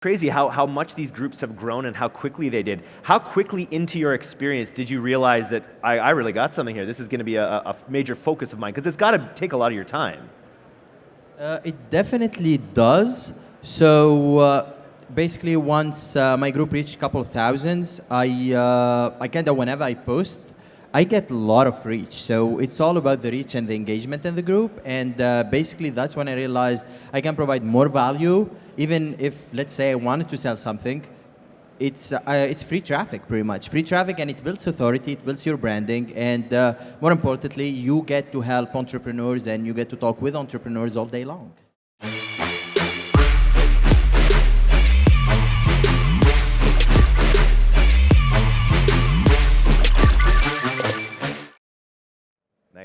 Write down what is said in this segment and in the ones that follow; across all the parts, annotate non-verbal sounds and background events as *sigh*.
crazy how, how much these groups have grown and how quickly they did. How quickly into your experience did you realize that I, I really got something here? This is going to be a, a major focus of mine because it's got to take a lot of your time. Uh, it definitely does. So uh, basically, once uh, my group reached a couple of thousands, I uh, I kind of whenever I post, I get a lot of reach. So it's all about the reach and the engagement in the group. And uh, basically, that's when I realized I can provide more value, even if, let's say, I wanted to sell something. It's, uh, it's free traffic, pretty much. Free traffic, and it builds authority, it builds your branding, and uh, more importantly, you get to help entrepreneurs and you get to talk with entrepreneurs all day long.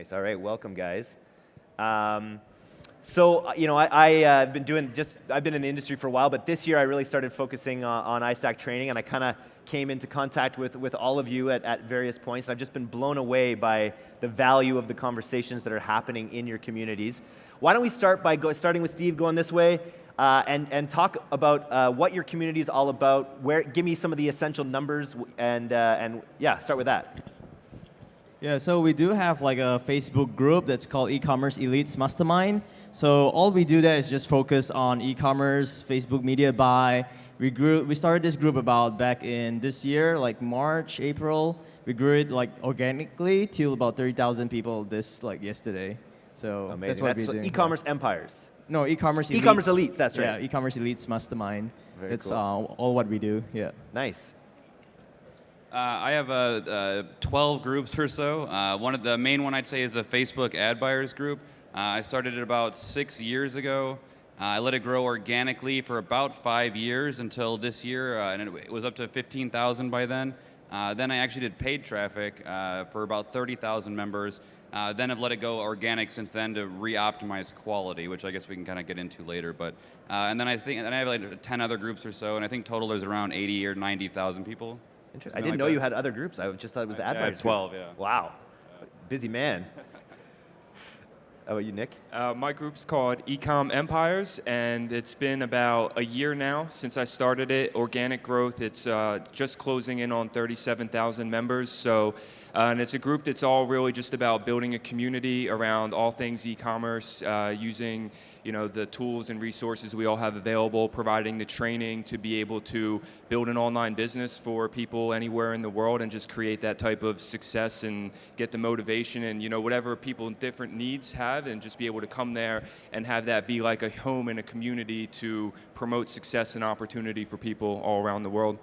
Nice. All right. Welcome, guys. Um, so, uh, you know, I, have uh, been doing just, I've been in the industry for a while, but this year I really started focusing on, on iStack training, and I kind of came into contact with, with all of you at, at various points. And I've just been blown away by the value of the conversations that are happening in your communities. Why don't we start by go, starting with Steve going this way? Uh, and, and talk about uh, what your community is all about. Where, give me some of the essential numbers, and, uh, and yeah, start with that. Yeah, so we do have like a Facebook group that's called E-commerce Elites Mastermind. So all we do there is just focus on e-commerce, Facebook media buy. We grew, we started this group about back in this year, like March, April. We grew it like organically till about 30,000 people this like yesterday. So Amazing. that's what that's we're doing. E-commerce empires. No, e-commerce elites. E-commerce elites, that's right. Yeah, e-commerce elites mastermind. Very that's cool. uh, all what we do. Yeah. Nice. Uh, I have uh, uh, 12 groups or so. Uh, one of the main one I'd say is the Facebook ad buyers group. Uh, I started it about six years ago. Uh, I let it grow organically for about five years until this year, and it, it, was up to 15,000 by then. then I actually did paid traffic for about 30,000 members. then I've let it go organic since then to re-optimize quality, which I guess we can kind of get into later. But and then I think and I have like 10 other groups or so, and I think total there's around 80 or 90,000 people. I didn't like know that. you had other groups. I just thought it was the ad yeah, 12, group. yeah. Wow. Busy man. How about you, Nick? Uh, my group's called Ecom Empires, and it's been about a year now since I started it. Organic growth, it's uh, just closing in on 37,000 members. So, uh, and it's a group that's all really just about building a community around all things e-commerce, uh, using you know the tools and resources we all have available, providing the training to be able to build an online business for people anywhere in the world, and just create that type of success and get the motivation and you know whatever people different needs have, and just be able to come there and have that be like a home and a community to promote success and opportunity for people all around the world.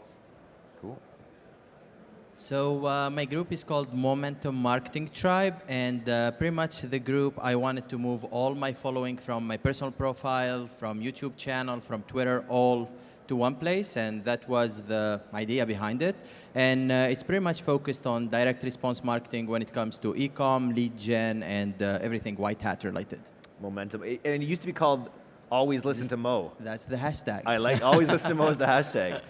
So uh, my group is called Momentum Marketing Tribe, and uh, pretty much the group I wanted to move all my following from my personal profile, from YouTube channel, from Twitter, all to one place, and that was the idea behind it. And uh, it's pretty much focused on direct response marketing when it comes to e-com, lead gen, and uh, everything white hat related. Momentum, and it used to be called Always Listen to Mo. That's the hashtag. I like Always Listen to Mo is the hashtag.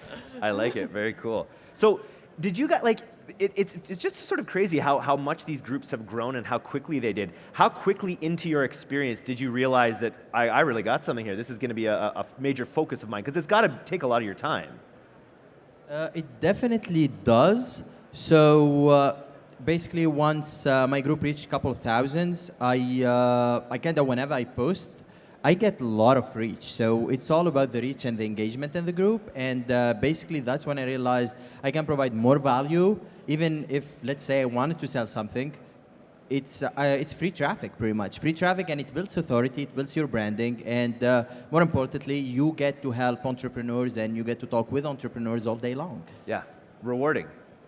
I like it. Very cool. So did you guys, like, it, it's, it's just sort of crazy how, how much these groups have grown and how quickly they did. How quickly into your experience did you realize that I, I really got something here? This is going to be a, a major focus of mine because it's got to take a lot of your time. Uh, it definitely does. So uh, basically, once uh, my group reached a couple of thousands, I, uh, I kind of, whenever I post, I get a lot of reach. So it's all about the reach and the engagement in the group. And uh, basically, that's when I realized I can provide more value, even if, let's say, I wanted to sell something. It's, uh, it's free traffic, pretty much. Free traffic, and it builds authority, it builds your branding. And uh, more importantly, you get to help entrepreneurs and you get to talk with entrepreneurs all day long. Yeah, rewarding.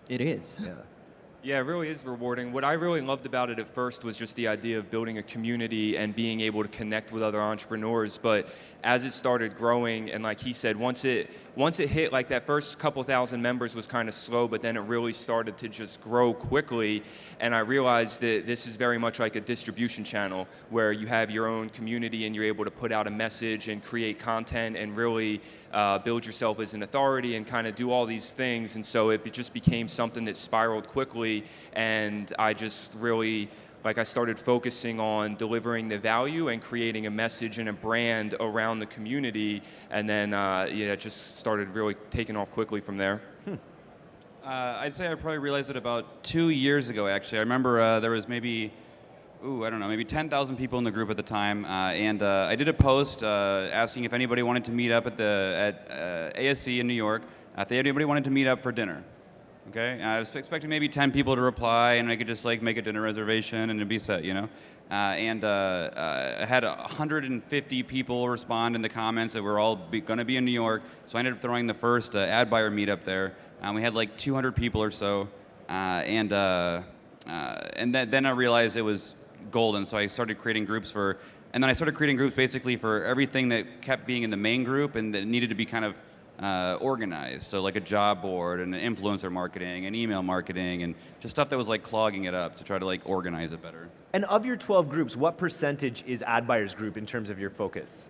It is. Yeah. Yeah, it really is rewarding. What I really loved about it at first was just the idea of building a community and being able to connect with other entrepreneurs. But as it started growing, and like he said, once it once it hit like that first couple thousand members was kind of slow, but then it really started to just grow quickly. And I realized that this is very much like a distribution channel where you have your own community and you're able to put out a message and create content and really uh, build yourself as an authority and kind of do all these things. And so it just became something that spiraled quickly and I just really like I started focusing on delivering the value and creating a message and a brand around the community, and then uh, yeah, it just started really taking off quickly from there. Uh, I'd say I probably realized it about two years ago, actually. I remember uh, there was maybe, ooh, I don't know, maybe 10,000 people in the group at the time, uh, and uh, I did a post uh, asking if anybody wanted to meet up at the at uh, ASE in New York. If anybody wanted to meet up for dinner. Okay, And I was expecting maybe 10 people to reply, and I could just like make a dinner reservation and it'd be set, you know. Uh, and uh, uh, I had 150 people respond in the comments that we're all going to be in New York. So I ended up throwing the first uh, ad buyer meetup there. Um, we had like 200 people or so, uh, and and then, then I realized it was golden. So I started creating groups for, and then I started creating groups basically for everything that kept being in the main group and that needed to be kind of uh, organized. So like a job board and influencer marketing and email marketing and just stuff that was like clogging it up to try to like organize it better. And of your 12 groups, what percentage is ad buyers group in terms of your focus?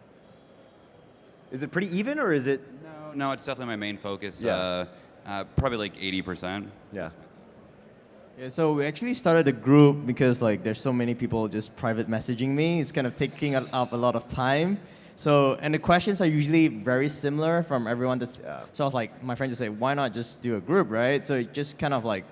Is it pretty even or is it? No, no, it's definitely my main focus. Yeah. Uh, uh, probably like 80%. Yeah. Yeah, so we actually started a group because like there's so many people just private messaging me. It's kind of taking up a lot of time. So and the questions are usually very similar from everyone. That's Yeah. so I was like, my friend just say, why not just do a group, right? So it just kind of like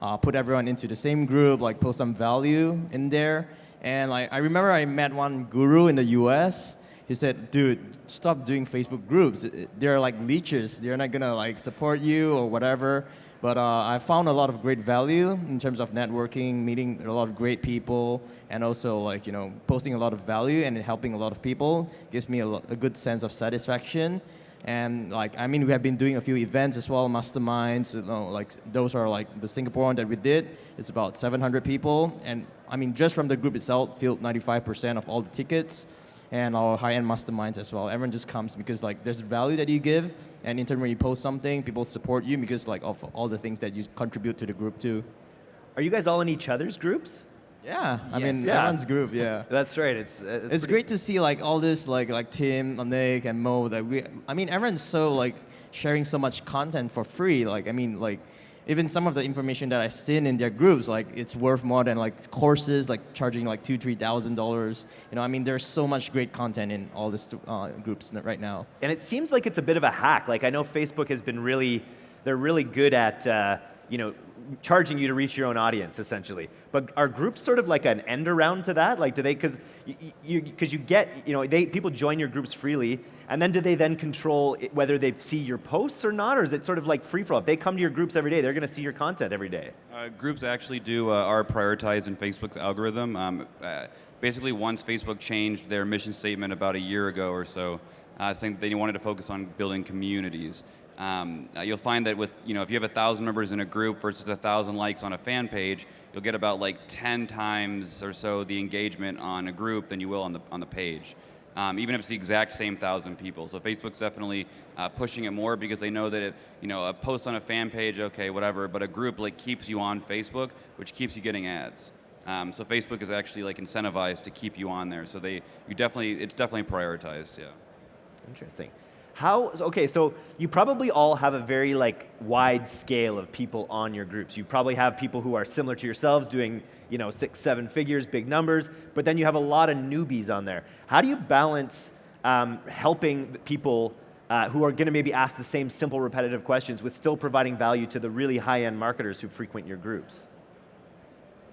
uh, put everyone into the same group, like post some value in there. And like I remember I met one guru in the U.S. He said, dude, stop doing Facebook groups. They're like leeches. They're not gonna like support you or whatever. But uh, I found a lot of great value in terms of networking, meeting a lot of great people, and also like you know posting a lot of value and helping a lot of people gives me a, a good sense of satisfaction. And like I mean, we have been doing a few events as well, masterminds. You know, like those are like the Singapore one that we did. It's about 700 people, and I mean just from the group itself, filled 95% of all the tickets and our high-end masterminds as well. Everyone just comes because like there's value that you give, and in turn when you post something, people support you because like of all the things that you contribute to the group too. Are you guys all in each other's groups? Yeah, I mean. Yeah. group. Yeah. *laughs* That's right. It's uh, It's great to see like all this like like Tim, Nick, and Mo that we. I mean, everyone's so like sharing so much content for free. Like I mean, like even some of the information that I've seen in their groups, like it's worth more than like courses, like charging like two, three thousand dollars. You know, I mean, there's so much great content in all these uh, groups right now. And it seems like it's a bit of a hack. Like I know Facebook has been really, they're really good at, uh, you know, charging you to reach your own audience essentially. But are groups sort of like an end around to that? Like do they, because you, because you get, you know, they people join your groups freely, and then do they then control it- whether they see your posts or not, or is it sort of like free for all? If they come to your groups every day, they're going to see your content every day. Uh, groups actually do uh, are prioritized in Facebook's algorithm. Um, uh, basically, once Facebook changed their mission statement about a year ago or so, uh, saying that they wanted to focus on building communities. Um, uh, you'll find that with you know if you have a thousand members in a group versus a thousand likes on a fan page, you'll get about like 10 times or so the engagement on a group than you will on the on the page. Um, even if it's the exact same thousand people. So Facebook's definitely uh, pushing it more because they know that if, you know a post on a fan page, okay, whatever, but a group like keeps you on Facebook, which keeps you getting ads. Um, so Facebook is actually like incentivized to keep you on there. So they you definitely it's definitely prioritized. Yeah. Interesting. How, okay, so you probably all have a very like wide scale of people on your groups. You probably have people who are similar to yourselves doing, you know, six, seven figures, big numbers, but then you have a lot of newbies on there. How do you balance um, helping people uh, who are going to maybe ask the same simple, repetitive questions with still providing value to the really high-end marketers who frequent your groups?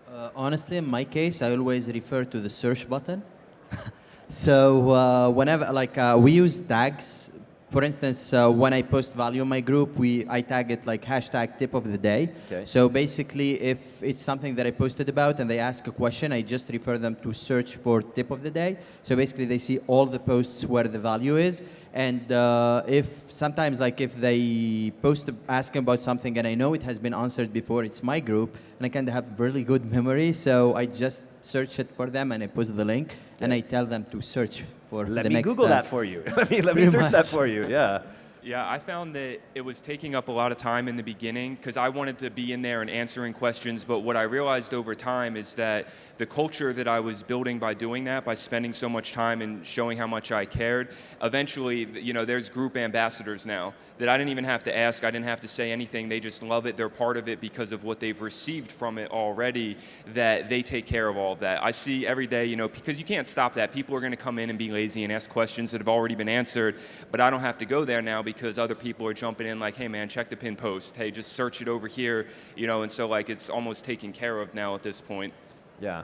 Uh, honestly, in my case, I always refer to the search button. *laughs* so uh, whenever, like, uh, we use tags. For instance, uh, when I post value in my group, we I tag it like hashtag tip of the day. Okay. So basically, if it's something that I posted about and they ask a question, I just refer them to search for tip of the day. So basically, they see all the posts where the value is. And uh, if sometimes, like if they post asking about something and I know it has been answered before, it's my group, and I kind of have really good *laughs* memory, so I just search it for them and I post the link, and I tell them to search for Let the me Google time. that for you. *laughs* let me, let me search that for you, yeah. Yeah, I found that it was taking up a lot of time in the beginning because I wanted to be in there and answering questions. But what I realized over time is that the culture that I was building by doing that, by spending so much time and showing how much I cared, eventually, you know, there's group ambassadors now that I didn't even have to ask. I didn't have to say anything. They just love it. They're part of it because of what they've received from it already. That they take care of all of that. I see every day, you know, because you can't stop that. People are going to come in and be lazy and ask questions that have already been answered. But I don't have to go there now because other people are jumping in like, hey man, check the pin post. Hey, just search it over here, you know, and so like it's almost taken care of now at this point. Yeah.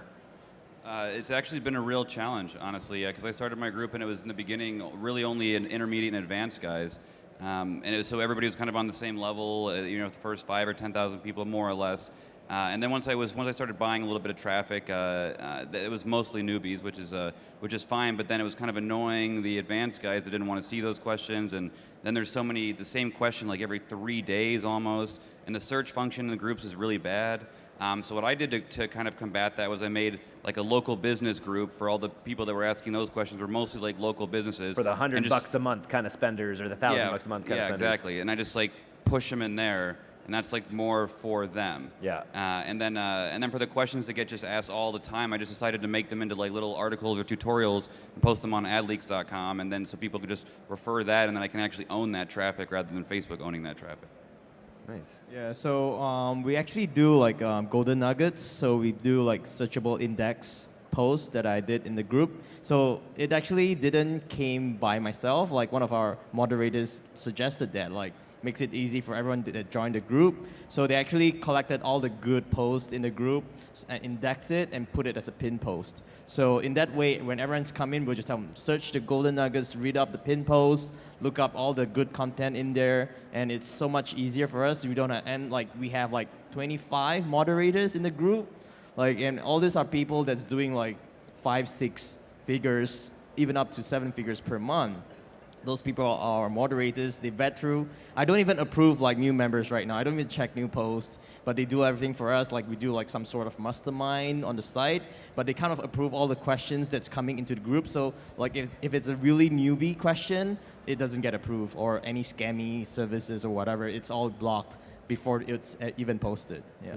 Uh, it's actually been a real challenge, honestly, because I started my group and it was in the beginning really only an intermediate and advanced guys. Um, and it was, so everybody was kind of on the same level, uh, you know, the first five or 10,000 people more or less. Uh, and then once I was once I started buying a little bit of traffic, uh, uh, it was mostly newbies, which is uh, which is fine. But then it was kind of annoying the advanced guys that didn't want to see those questions. And then there's so many the same question like every three days almost. And the search function in the groups is really bad. Um, so what I did to, to kind of combat that was I made like a local business group for all the people that were asking those questions were mostly like local businesses. For the hundred bucks a month kind of spenders or the thousand yeah, bucks a month kind yeah, of spenders. exactly. And I just like push them in there, and that's like more for them. Yeah. Uh, and then uh, and then for the questions that get just asked all the time, I just decided to make them into like little articles or tutorials and post them on adleaks.com, and then so people could just refer that, and then I can actually own that traffic rather than Facebook owning that traffic. Nice. Yeah, so um, we actually do like um, golden nuggets. So we do like searchable index posts that I did in the group. So it actually didn't came by myself. Like one of our moderators suggested that, like makes it easy for everyone to join the group. So they actually collected all the good posts in the group, indexed it, and put it as a pin post. So in that way, when everyone's come in, we'll just tell them search the golden nuggets, read up the pin posts, look up all the good content in there, and it's so much easier for us. We don't have, and like we have like 25 moderators in the group, like and all these are people that's doing like five, six figures, even up to seven figures per month. Those people are moderators. They vet through. I don't even approve like new members right now. I don't even check new posts, but they do everything for us. Like we do like some sort of mastermind on the site, but they kind of approve all the questions that's coming into the group. So like if, if it's a really newbie question, it doesn't get approved or any scammy services or whatever. It's all blocked before it's uh, even posted. Yeah.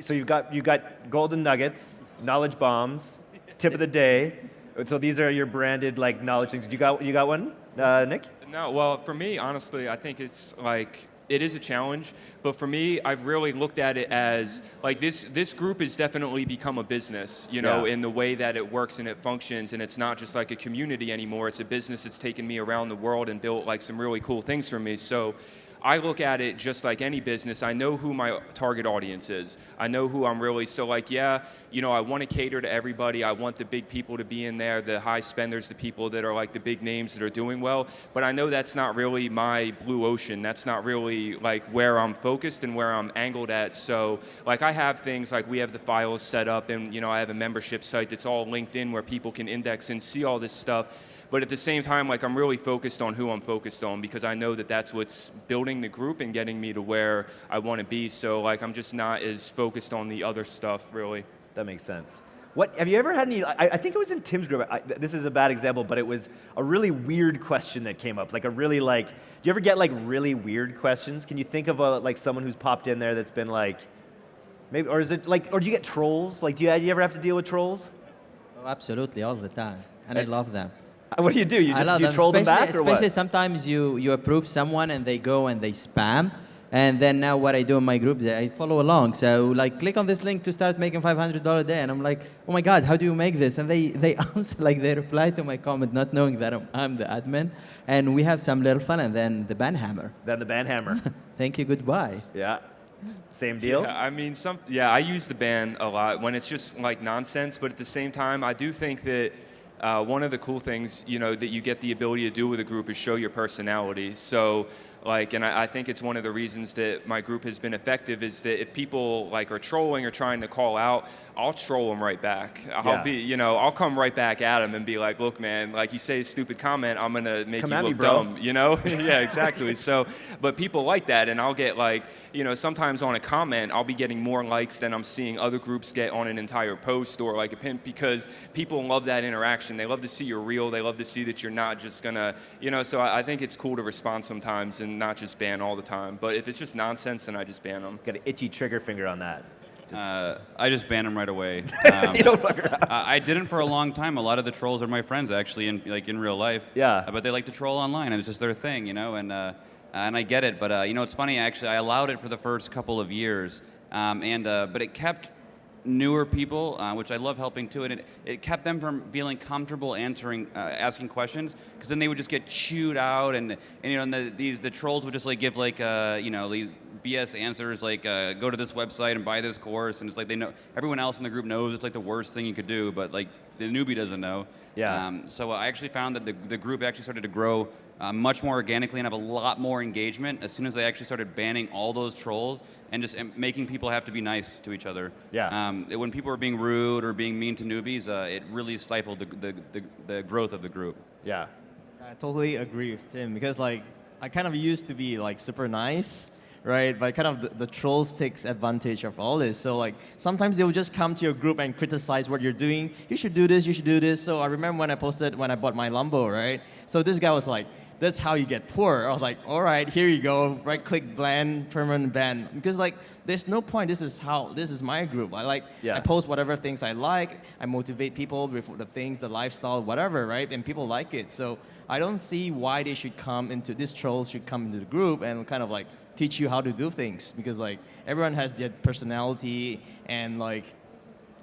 So you've got you've got golden nuggets, knowledge bombs, tip of the day. So these are your branded like knowledge things. You got you got one, uh, Nick? No, well, for me, honestly, I think it's like it is a challenge. But for me, I've really looked at it as like this. This group has definitely become a business, you know, Yeah. in the way that it works and it functions. And it's not just like a community anymore. It's a business that's taken me around the world and built like some really cool things for me. So. I look at it just like any business. I know who my target audience is. I know who I'm really. So, like, yeah, you know, I want to cater to everybody. I want the big people to be in there, the high spenders, the people that are like the big names that are doing well. But I know that's not really my blue ocean. That's not really like where I'm focused and where I'm angled at. So, like, I have things like we have the files set up, and you know, I have a membership site that's all linked in where people can index and see all this stuff. But at the same time, like I'm really focused on who I'm focused on because I know that that's what's building the group and getting me to where I want to be. So like I'm just not as focused on the other stuff really. That makes sense. What have you ever had any? I, I think it was in Tim's group. I, this is a bad example, but it was a really weird question that came up. Like a really like. Do you ever get like really weird questions? Can you think of a like someone who's popped in there that's been like, maybe, or is it like, or do you get trolls? Like, do you, do you ever have to deal with trolls? Oh, absolutely, all the time. And I love them. *laughs* What do you do? You I just do you them. troll them back or especially what? sometimes you, you approve someone and they go and they spam. And then now what I do in my group, I follow along. So like click on this link to start making $500 a day. And I'm like, oh my God, how do you make this? And they, they *laughs* answer, like they reply to my comment not knowing that I'm, I'm the admin. And we have some little fun and then the ban hammer. Then the band hammer. *laughs* Thank you, goodbye. yeah. Same deal. Yeah, I mean, some yeah, I use the ban a lot when it's just like nonsense. But at the same time, I do think that uh, one of the cool things, you know, that you get the ability to do with a group is show your personality. So, Like, and I, I think it's one of the reasons that my group has been effective is that if people like are trolling or trying to call out, I'll troll them right back. I'll Yeah. be, you know, I'll come right back at them and be like, look, man, like you say a stupid comment, I'm gonna make Come you at me, look dumb, you know? *laughs* *laughs* yeah, exactly. So, but people like that, and I'll get like, you know, sometimes on a comment, I'll be getting more likes than I'm seeing other groups get on an entire post or like a pin because people love that interaction. They love to see you're real. They love to see that you're not just gonna, you know. So I, I think it's cool to respond sometimes and not just ban all the time. But if it's just nonsense, then I just ban them. Got an itchy trigger finger on that. Just, Uh, I just ban them right away. *laughs* Um, you don't fuck around. I I didn't for a long time. A lot of the trolls are my friends, actually, in like in real life. Yeah. Uh, But they like to troll online, and it's just their thing, you know. And uh, and I get it, but uh, you know, it's funny. Actually, I allowed it for the first couple of years, um, and uh, but it kept newer people, uh, which I love helping too, and it, it kept them from feeling comfortable answering, uh, asking questions, because then they would just get chewed out, and, and you know, and the, these the trolls would just like give like uh, you know these BS answers like uh, go to this website and buy this course, and it's like they know everyone else in the group knows it's like the worst thing you could do, but like the newbie doesn't know. Yeah. Um, so I actually found that the, the group actually started to grow uh, much more organically and have a lot more engagement as soon as I actually started banning all those trolls and just making people have to be nice to each other. Yeah. Um, it- when people were being rude or being mean to newbies, uh, it really stifled the, the, the, the growth of the group. yeah. I totally agree with Tim because like I kind of used to be like super nice, right? But kind of the, the trolls takes advantage of all this. So like sometimes they will just come to your group and criticize what you're doing. You should do this. You should do this. So I remember when I posted when I bought my Lambo, right? So this guy was like. That's how you get poor. I was like, all right, here you go. Right click ban, permanent ban. Because like, there's no point. This is how, this is my group. I like, Yeah. I post whatever things I like. I motivate people with the things, the lifestyle, whatever, right? And people like it. So I don't see why they should come into this trolls should come into the group and kind of like teach you how to do things because like everyone has their personality and like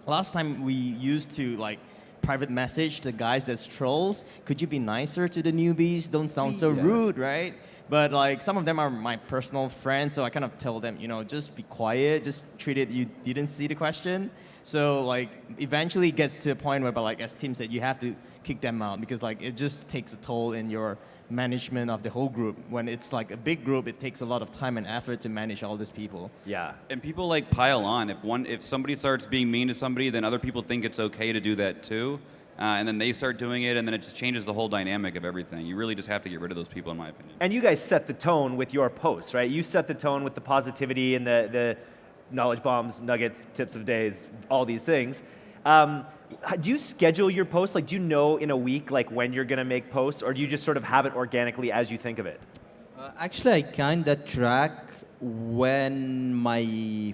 last time we used to like private message to guys that's trolls could you be nicer to the newbies don't sound so Yeah. rude right but like some of them are my personal friends so i kind of tell them you know just be quiet just treat it you didn't see the question so like eventually it gets to a point where but like as tim said you have to kick them out because like it just takes a toll in your management of the whole group when it's like a big group it takes a lot of time and effort to manage all these people Yeah. And people like pile on. If one, if somebody starts being mean to somebody, then other people think it's okay to do that too, uh, and then they start doing it, and then it just changes the whole dynamic of everything. You really just have to get rid of those people, in my opinion. And you guys set the tone with your posts, right? You set the tone with the positivity and the, the knowledge bombs, nuggets, tips of days, all these things. Um, do you schedule your posts? Like, do you know in a week like when you're gonna make posts, or do you just sort of have it organically as you think of it? Uh, actually, I kind of track when my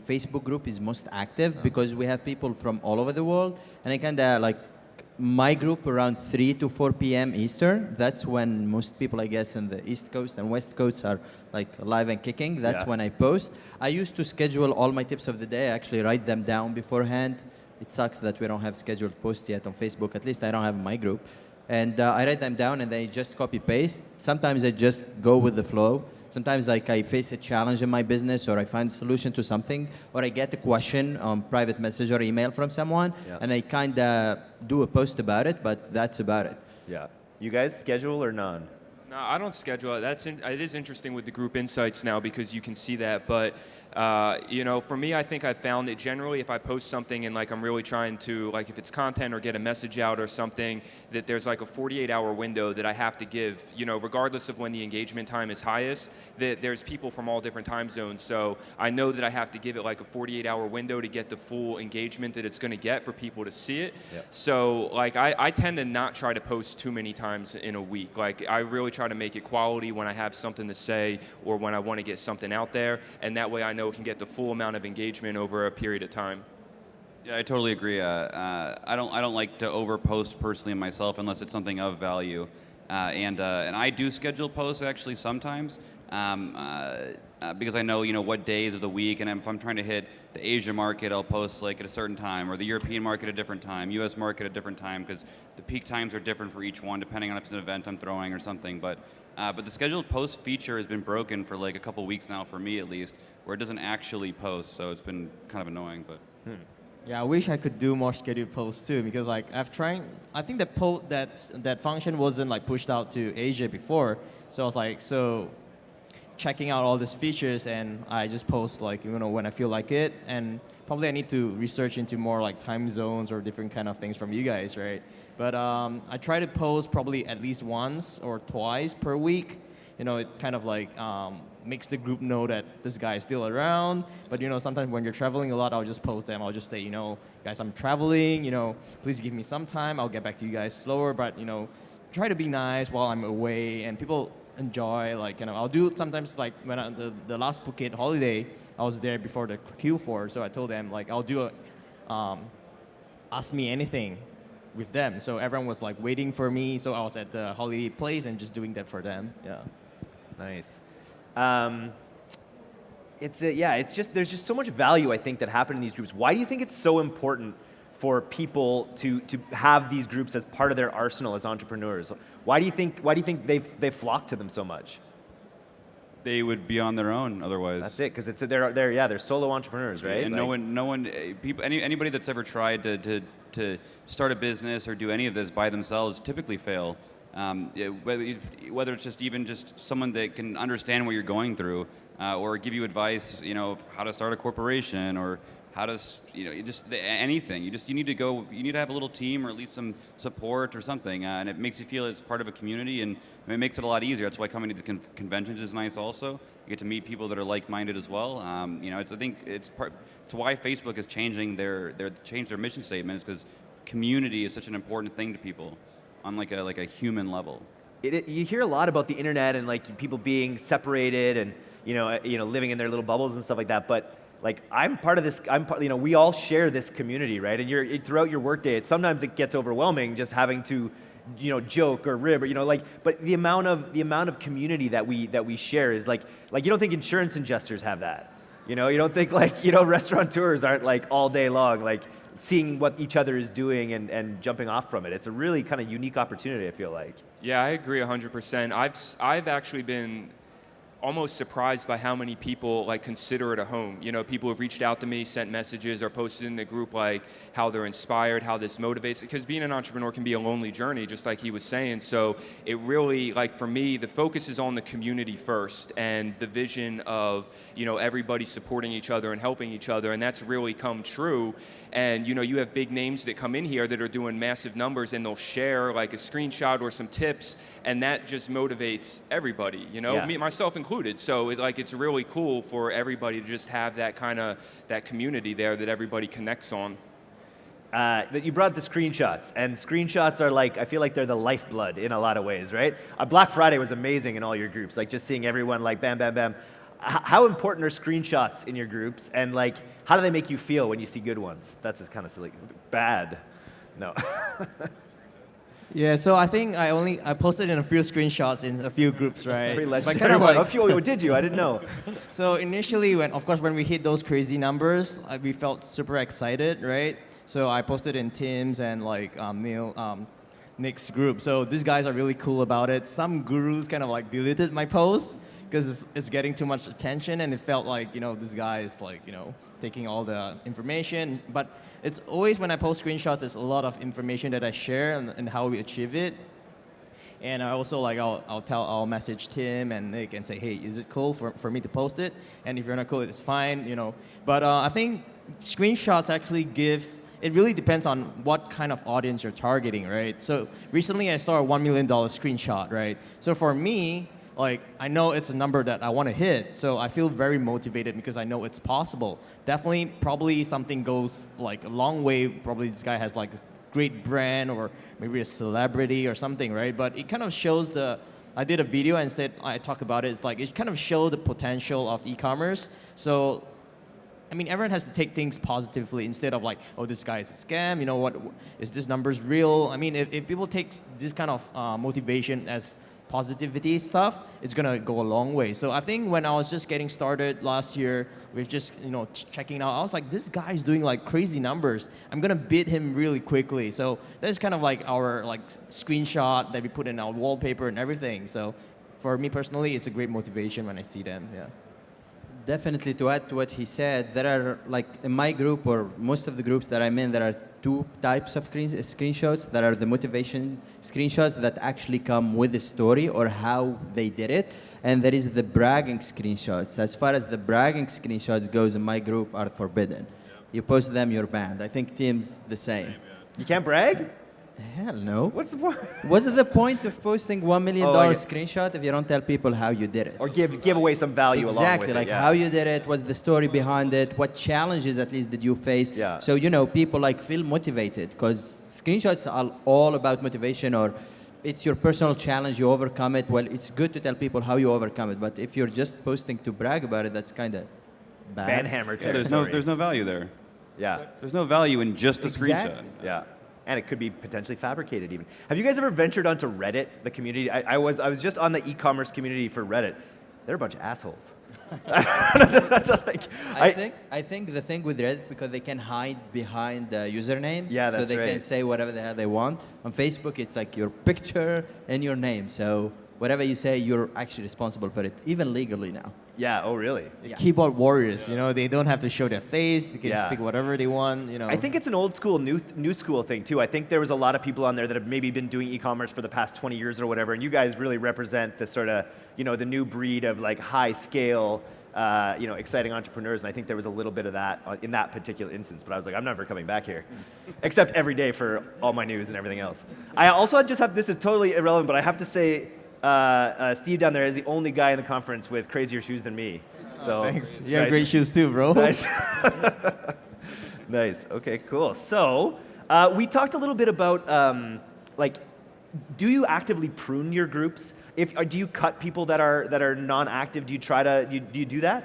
Facebook group is most active because we have people from all over the world, and I kind of like my group around 3 to 4 p.m. Eastern. That's when most people, I guess, in the East Coast and West Coast are like live and kicking. That's Yeah. when I post. I used to schedule all my tips of the day. I actually write them down beforehand. It sucks that we don't have scheduled posts yet on Facebook. At least I don't have my group. And uh, I write them down and then I just copy paste. Sometimes I just go with the flow. Sometimes like I face a challenge in my business or I find a solution to something or I get a question on private message or email from someone Yeah. and I kind of do a post about it, but that's about it. Yeah. You guys schedule or none? No, I don't schedule it. That's in, it is interesting with the group insights now because you can see that. But uh, you know, for me, I think I've found that generally, if I post something and like I'm really trying to like if it's content or get a message out or something, that there's like a 48-hour window that I have to give. You know, regardless of when the engagement time is highest, that there's people from all different time zones. So I know that I have to give it like a 48-hour window to get the full engagement that it's going to get for people to see it. Yep. So like I, I tend to not try to post too many times in a week. Like I really try to make it quality when I have something to say or when I want to get something out there, and that way I know it can get the full amount of engagement over a period of time. Yeah, I totally agree. Uh, uh, I don't I don't like to overpost personally myself unless it's something of value, uh, and uh, and I do schedule posts actually sometimes um, uh, uh, because I know you know what days of the week, and if I'm trying to hit the Asia market, I'll post like at a certain time, or the European market at a different time, U.S. market at a different time, because the peak times are different for each one depending on if it's an event I'm throwing or something. But uh, but the scheduled post feature has been broken for like a couple weeks now for me at least, where it doesn't actually post, so it's been kind of annoying, but. Yeah, I wish I could do more scheduled posts too because like I've tried. I think that po- that that function wasn't like pushed out to Asia before, so I was like, so checking out all these features, and I just post like you know when I feel like it, and probably I need to research into more like time zones or different kind of things from you guys, right? But um, I try to post probably at least once or twice per week. You know, it kind of like um, makes the group know that this guy is still around. But you know, sometimes when you're traveling a lot, I'll just post them. I'll just say, you know, guys, I'm traveling. You know, please give me some time. I'll get back to you guys slower. But you know, try to be nice while I'm away, and people enjoy. Like you know, I'll do sometimes like when I, the the last Phuket holiday, I was there before the Q4, so I told them like I'll do a um, ask me anything with them. So everyone was like waiting for me. So I was at the holiday place and just doing that for them. Yeah. Nice. Um, it's a, yeah, it's just there's just so much value I think that happen in these groups. Why do you think it's so important for people to to have these groups as part of their arsenal as entrepreneurs? Why do you think why do you think they they flock to them so much? They would be on their own otherwise. That's it, because it's they're they're yeah they're solo entrepreneurs, right? And no one, no one, eh, people, any, anybody that's ever tried to, to, to start a business or do any of this by themselves typically fail. Um, whether, it's just even just someone that can understand what you're going through, uh, or give you advice, you know, how to start a corporation or how to, s- you know, just anything. You just you need to go. You need to have a little team or at least some support or something, uh, and it makes you feel it's part of a community, and it makes it a lot easier. That's why coming to the con- conventions is nice. Also, you get to meet people that are like-minded as well. Um, you know, it's I think it's part. It's why Facebook is changing their their changed their mission statement is because community is such an important thing to people on like a like a human level. it, it- you hear a lot about the internet and like people being separated and you know uh, you know living in their little bubbles and stuff like that but like i'm part of this i'm part you know we all share this community right? And you're it, throughout your workday it sometimes it gets overwhelming just having to you know joke or rib or you know like but the amount of the amount of community that we that we share is like like you don't think insurance adjusters have that? You know you don't think like you know *laughs* restaurateurs aren't like all day long like seeing what each other is doing and, and jumping off from it. It's a really kind of unique opportunity i feel like. Yeah, I agree 100%. I've, I've actually been almost surprised by how many people like consider it a home. You know, people have reached out to me, sent messages, or posted in the group like how they're inspired, how this motivates. Because being an entrepreneur can be a lonely journey, just like he was saying. So it really, like for me, the focus is on the community first and the vision of you know everybody supporting each other and helping each other, and that's really come true. And you know, you have big names that come in here that are doing massive numbers, and they'll share like a screenshot or some tips, and that just motivates everybody. You know, Yeah. me myself included. So it, like it's really cool for everybody to just have that kind of that community there that everybody connects on. uh, that you brought the screenshots, and screenshots are like I feel like they're the lifeblood in a lot of ways, right? Uh, Black Friday was amazing in all your groups, like just seeing everyone like bam, bam, bam. H- how important are screenshots in your groups, and like how do they make you feel when you see good ones? That's just kind of silly. Bad, no. *laughs* Yeah, so I think I only I posted in a few screenshots in a few groups, right? Pretty But legendary kind of like- A few- did you? I didn't know. *laughs* So initially, when of course when we hit those crazy numbers, we felt super excited, right? So I posted in Tim's and like um, Neil, um, Nick's group. So these guys are really cool about it. Some gurus kind of like deleted my post because it's, it's getting too much attention, and it felt like you know this guy is like you know taking all the information. But it's always when I post screenshots, there's a lot of information that I share and, and how we achieve it. And I also like I'll, I'll tell I'll message Tim and Nick and say, hey, is it cool for, for me to post it? And if you're not cool, it's fine, you know. But uh, I think screenshots actually give. It really depends on what kind of audience you're targeting, right? So recently I saw a one million dollar screenshot, right? So for me, like I know it's a number that I want to hit, so I feel very motivated because I know it's possible. Definitely, probably something goes like a long way. Probably this guy has like a great brand or maybe a celebrity or something, right? But it kind of shows the. I did a video and said I talked about it. It's like it kind of showed the potential of e-commerce. So, I mean, everyone has to take things positively instead of like, oh, this guy is a scam. You know what? Is this numbers real? I mean, if, if people take this kind of uh, motivation as positivity stuff, it's gonna go a long way. So I think when I was just getting started last year with just you know ch- checking out, I was like, this guy's doing like crazy numbers. I'm gonna beat him really quickly. So that's kind of like our like screenshot that we put in our wallpaper and everything. So for me personally, it's a great motivation when I see them. Yeah. Definitely to add to what he said, there are like in my group or most of the groups that I'm in, there are two types of screen, screenshots. That are the motivation screenshots that actually come with the story or how they did it. And there is the bragging screenshots. As far as the bragging screenshots goes in my group are forbidden. You post them, you're banned. I think Tim's the same. You can't brag? Hell no. What's the point? *laughs* What's the point of posting one oh, million dollar like- screenshot if you don't tell people how you did it? Or give give away some value along exactly, with it. like yeah. how you did it, what's the story behind it, what challenges at least did you face? Yeah. So you know, people like feel motivated because screenshots are all about motivation or it's your personal challenge, you overcome it. Well, it's good to tell people how you overcome it, but if you're just posting to brag about it, that's kind of bad. Banhammer Yeah, there's no there's no value there. Yeah. There's no value in just a Exactly. screenshot. Yeah. And it could be potentially fabricated even. Have you guys ever ventured onto Reddit, the community? I, I was I was just on the e-commerce community for Reddit. They're a bunch of assholes. *laughs* That's like, I, think I think the thing with Reddit because they can hide behind the username, Yeah, so they can say whatever the hell they want. On Facebook, it's like your picture and your name, so whatever you say, you're actually responsible for it, even legally now. yeah. Oh, really? Yeah. Keyboard warriors, you know, they don't have to show their face. They can Yeah. speak whatever they want, you know. I think it's an old school, new new school thing too. I think there was a lot of people on there that have maybe been doing e-commerce for the past 20 years or whatever, and you guys really represent the sort of, you know, the new breed of like high scale, uh, you know, exciting entrepreneurs. And I think there was a little bit of that uh, in that particular instance. But I was like, I'm never coming back here, *laughs* except every day for all my news and everything else. I also just have this is totally irrelevant, but I have to say. Uh, uh, Steve down there is the only guy in the conference with crazier shoes than me. So *laughs* Thanks. You have great shoes too, bro. Nice. *laughs* nice. Okay, cool. So uh, we talked a little bit about um, like, do you actively prune your groups? If or do you cut people that are that are non-active? Do you try to do you, do, you do that?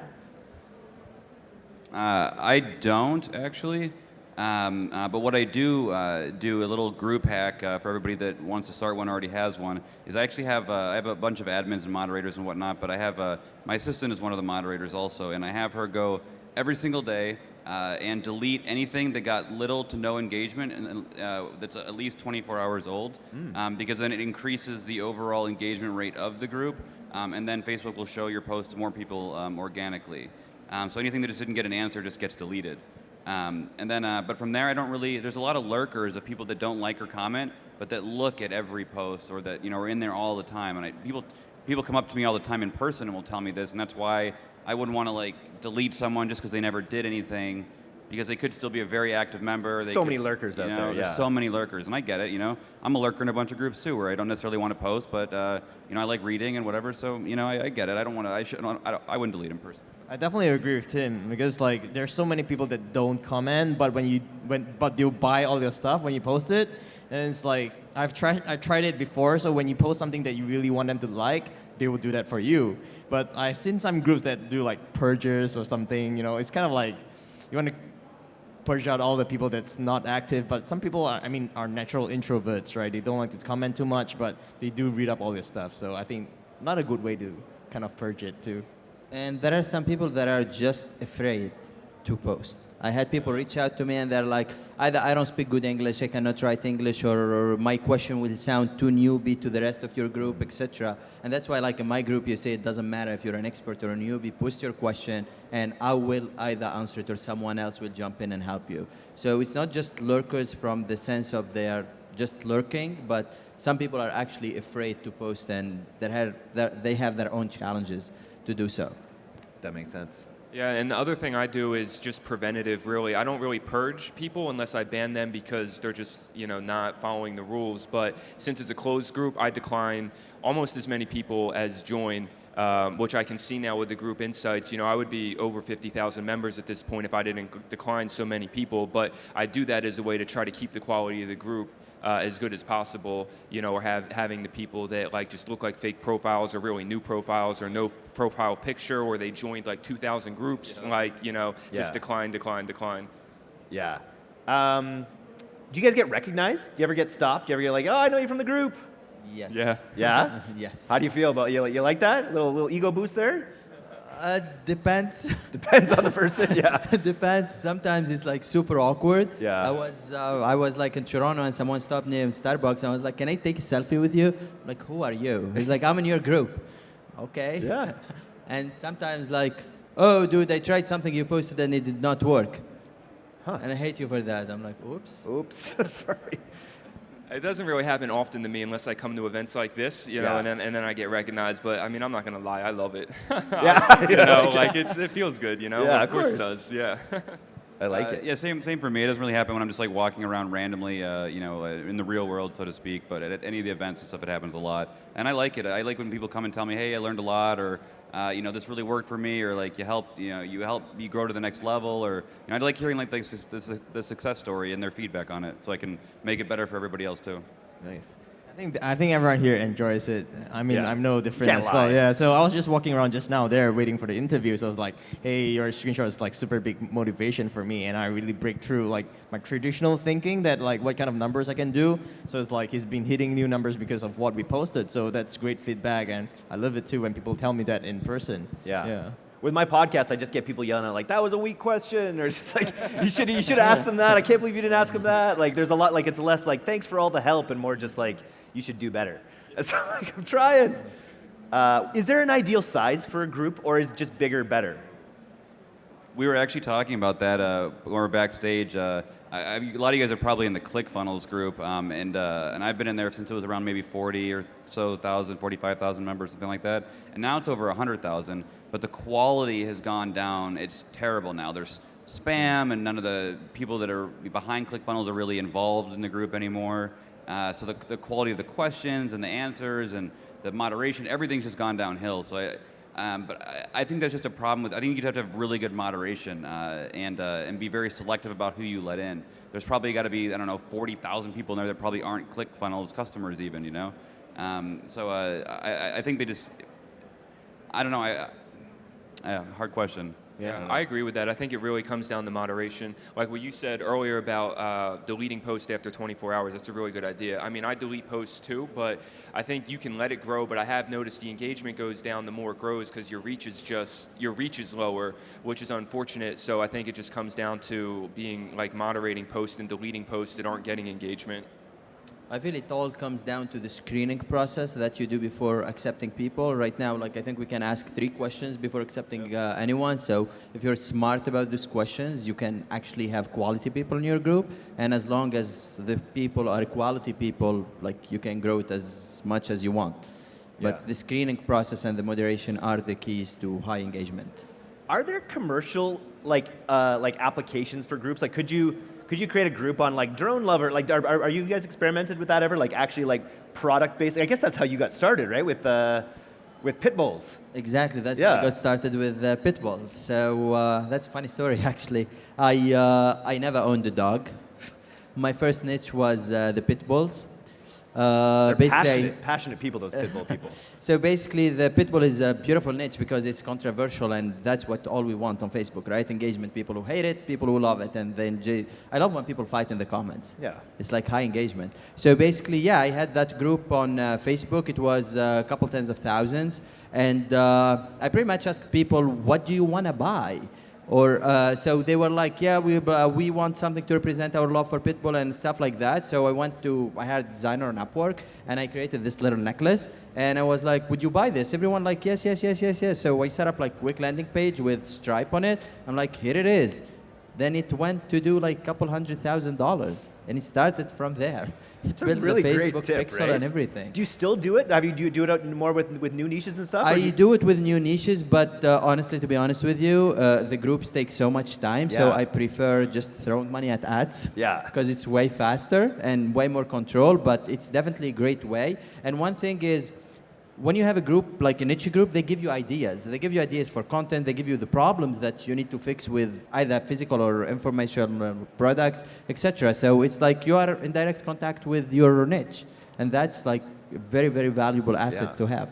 Uh, I don't actually, um, uh, but what I do uh, do a little group hack uh, for everybody that wants to start one already has one is I actually have uh, I have a bunch of admins and moderators and whatnot, but I have uh, my assistant is one of the moderators also, and I have her go every single day uh, and delete anything that got little to no engagement and uh, that's at least 24 hours old, um, because then it increases the overall engagement rate of the group, um, and then Facebook will show your post to more people um, organically. Um, so anything that just didn't get an answer just gets deleted. Um, and then, uh, but from there, I don't really. There's a lot of lurkers of people that don't like or comment, but that look at every post or that you know are in there all the time. And I, people, people come up to me all the time in person and will tell me this, and that's why I wouldn't want to like delete someone just because they never did anything, because they could still be a very active member. They So could many lurkers out know, there, There's so many lurkers, and I get it. You know, I'm a lurker in a bunch of groups too, where I don't necessarily want to post, but uh, you know, I like reading and whatever. So you know, I, I get it. I don't want to. I should. I, I wouldn't delete in person. I definitely agree with Tim because like there's so many people that don't comment, but when you when but they'll buy all your stuff when you post it, and it's like I've tried I tried it before. So when you post something that you really want them to like, they will do that for you. But I've seen some groups that do like purges or something. You know, it's kind of like you want to purge out all the people that's not active. But some people are I mean are natural introverts, right? They don't like to comment too much, but they do read up all your stuff. So I think not a good way to kind of purge it too. And there are some people that are just afraid to post. I had people reach out to me and they're like, either I don't speak good English, I cannot write English, or, or my question will sound too newbie to the rest of your group, etc. And that's why, like in my group, you say it doesn't matter if you're an expert or a newbie, post your question, and I will either answer it or someone else will jump in and help you. So it's not just lurkers from the sense of they are just lurking, but some people are actually afraid to post and they have, they have their own challenges to do so. That makes sense. Yeah, and the other thing I do is just preventative, really. I don't really purge people unless I ban them because they're just, you know, not following the rules. But since it's a closed group, I decline almost as many people as join, um, which I can see now with the group insights. You know, I would be over 50,000 members at this point if I didn't decline so many people. But I do that as a way to try to keep the quality of the group uh, as good as possible, you know, or have, having the people that like just look like fake profiles or really new profiles or no profile picture or they joined like 2,000 groups, like, you know, Yeah. just decline, decline, decline. Yeah. Um, do you guys get recognized? Do you ever get stopped? Do you ever get like, oh, I know you from the group? Yes. Yeah. Yeah. *laughs* yes. How do you feel about you? You like that little little ego boost there? Uh, depends. *laughs* Depends on the person. Yeah. *laughs* It depends. Sometimes it's like super awkward. Yeah. I was uh, I was like in Toronto and someone stopped me in Starbucks and I was like, "Can I take a selfie with you?" I'm like, who are you? He's like, "I'm in your group." Okay. Yeah. *laughs* And sometimes like, "Oh, dude, I tried something you posted and it did not work." Huh. And I hate you for that. I'm like, oops. Oops, sorry. It doesn't really happen often to me unless I come to events like this, you know, Yeah. and then and then I get recognized. But I mean, I'm not gonna lie, I love it. *laughs* Yeah, you know, *laughs* like- it's it feels good, you know. Yeah, of of course it course. does. Yeah. *laughs* I like Uh, it. Yeah, same same for me. It doesn't really happen when I'm just like walking around randomly, uh, you know, uh, in the real world, so to speak. But at, at any of the events and stuff, it happens a lot, and I like it. I like when people come and tell me, "Hey, I learned a lot," or uh, you know, this really worked for me, or like you helped, you know, you helped me grow to the next level, or you know, I like hearing like the, the, the success story and their feedback on it, so I can make it better for everybody else too. Nice. I think I think everyone here enjoys it. I mean, Yeah. I'm no different Can't as well. lie. Yeah. So I was just walking around just now there waiting for the interview. So I was like, hey, your screenshot is like super big motivation for me, and I really break through like my traditional thinking that like what kind of numbers I can do. So it's like he's been hitting new numbers because of what we posted. So that's great feedback, and I love it too when people tell me that in person. Yeah. Yeah. With my podcast, I just get people yelling at like, "That was a weak question," or it's *laughs* just like, *laughs* "You should you should ask them that." I can't believe you didn't ask them that. Like, there's a lot like it's less like, "Thanks for all the help," and more just like, "You should do better." *laughs* So like, I'm trying. Uh, is there an ideal size for a group, or is just bigger better? We were actually talking about that uh, when we were backstage. Uh, lot of you guys are probably in the ClickFunnels group, um, and uh, and I've been in there since it was around maybe 40 or so thousand, 45,000 members, something like that. And now it's over 100,000. But the quality has gone down. It's terrible now. There's spam, and none of the people that are behind ClickFunnels are really involved in the group anymore. Uh, so the, the quality of the questions and the answers and the moderation, everything's just gone downhill. So I, um, but I, I think that's just a problem with. I think you'd have to have really good moderation uh, and uh, and be very selective about who you let in. There's probably got to be I don't know 40,000 people in there that probably aren't ClickFunnels customers even. You know, um, so uh, I, I- think they just. I don't know. I, I, hard question. Yeah, I agree with that. I think it really comes down to moderation. Like what you said earlier about uh, deleting posts after 24 hours, that's a really good idea. I mean, I delete posts too, but I think you can let it grow. But I have noticed the engagement goes down the more it grows because your reach is just your reach is lower, which is unfortunate. So I think it just comes down to being like moderating posts and deleting posts that aren't getting engagement. I feel it all comes down to the screening process that you do before accepting people. Right now, like I think we can ask three questions before accepting uh, anyone. So if you're smart about these questions, you can actually have quality people in your group. And as long as the people are quality people, like you can grow it as much as you want. But Yeah. the screening process and the moderation are the keys to high engagement. Are there commercial like uh, like applications for groups? Like, could you could you create a group on like drone lover? Like, are, are, are you guys experimented with that ever? Like, actually, like product based. I guess that's how you got started, right? With uh, with pit bulls. Exactly. That's how Yeah. I got started with uh, pit bulls. So uh, that's a funny story, *laughs* actually. I uh, I never owned a dog. My first niche was uh, the pit bulls. Uh, basically, passionate, passionate people. Those pit bull *laughs* people. so basically, the pit bull is a beautiful niche because it's controversial, and that's what all we want on Facebook, right? Engagement. People who hate it, people who love it, and then I love when people fight in the comments. Yeah. It's like high engagement. So basically, yeah, I had that group on uh, Facebook. It was uh, a couple tens of thousands, and uh, I pretty much asked people, "What do you want to buy?" Or uh, so they were like, "Yeah, we uh, we want something to represent our love for Pitbull and stuff like that." So I went to I had a designer on Upwork, and I created this little necklace, and I was like, "Would you buy this?" Everyone like, "Yes, yes, yes, yes, yes." So I set up like quick landing page with Stripe on it. I'm like, "Here it is." Then it went to do like a couple hundred thousand dollars, and it started from there. It's a really the great Facebook tip, pixel right? and everything. Do you still do it? Have you do you do it more with with new niches and stuff? I you- do it with new niches, but uh, honestly, to be honest with you, uh, the groups take so much time, so I prefer just throwing money at ads. Yeah. Because it's way faster and way more control, but it's definitely a great way. And one thing is, when you have a group like a niche group, they give you ideas. They give you ideas for content. They give you the problems that you need to fix with either physical or informational products, etc. So it's like you are in direct contact with your niche, and that's like a very, very valuable asset Yeah. to have.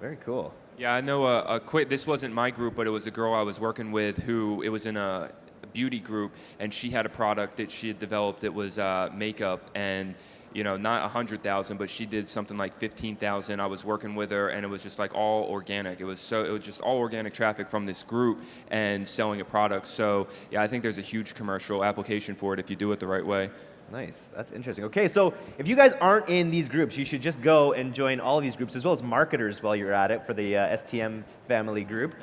Very cool. Yeah, I know a, a quick. This wasn't my group, but it was a girl I was working with who it was in a, a beauty group, and she had a product that she had developed that was uh, makeup, and you know, not a hundred thousand, but she did something like fifteen thousand. I was working with her, and it was just like all organic. It was so it was just all organic traffic from this group and selling a product. So yeah, I think there's a huge commercial application for it if you do it the right way. Nice. That's interesting. Okay, so if you guys aren't in these groups, you should just go and join all these groups as well as marketers while you're at it for the uh, STM family group.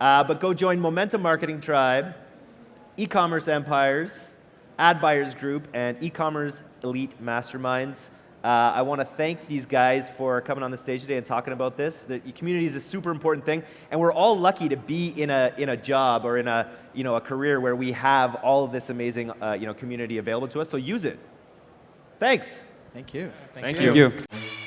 Uh, but go join Momentum Marketing Tribe. e-commerce empires, ad buyers group, and e-commerce elite masterminds. Uh, I want to thank these guys for coming on the stage today and talking about this. The community is a super important thing, and we're all lucky to be in a in a job or in a you know a career where we have all of this amazing uh, you know community available to us. So use it. Thanks. Thank you. Thank Thank you. you.